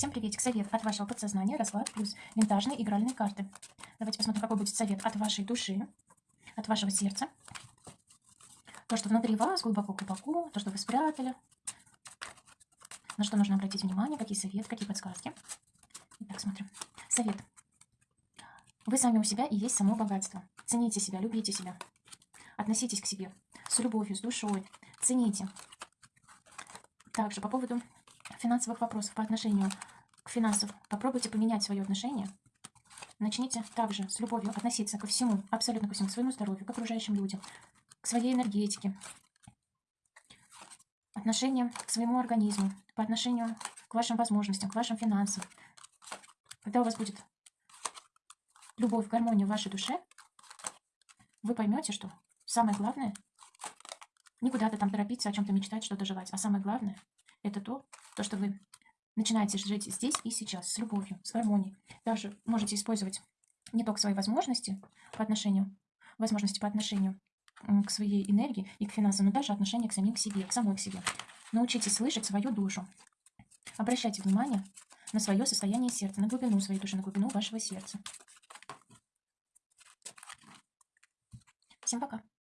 Всем приветик. Совет от вашего подсознания, расклад плюс винтажные игральные карты. Давайте посмотрим, какой будет совет от вашей души, от вашего сердца. То, что внутри вас, глубоко-глубоко, то, что вы спрятали. На что нужно обратить внимание, какие советы, какие подсказки. Итак, смотрим. Совет. Вы сами у себя и есть само богатство. Цените себя, любите себя. Относитесь к себе с любовью, с душой. Цените. Также по поводу финансовых вопросов по отношению к финансам, попробуйте поменять свое отношение. Начните также с любовью относиться ко всему, абсолютно ко всему, к своему здоровью, к окружающим людям, к своей энергетике, отношение к своему организму, по отношению к вашим возможностям, к вашим финансам. Когда у вас будет любовь, гармония в вашей душе, вы поймете, что самое главное не куда-то там торопиться, о чем-то мечтать, что-то желать, а самое главное это то, то, что вы начинаете жить здесь и сейчас, с любовью, с гармонией. Также можете использовать не только свои возможности по отношению, возможности по отношению к своей энергии и к финансам, но даже отношение к самим к себе, к самой к себе. Научитесь слышать свою душу. Обращайте внимание на свое состояние сердца, на глубину своей души, на глубину вашего сердца. Всем пока!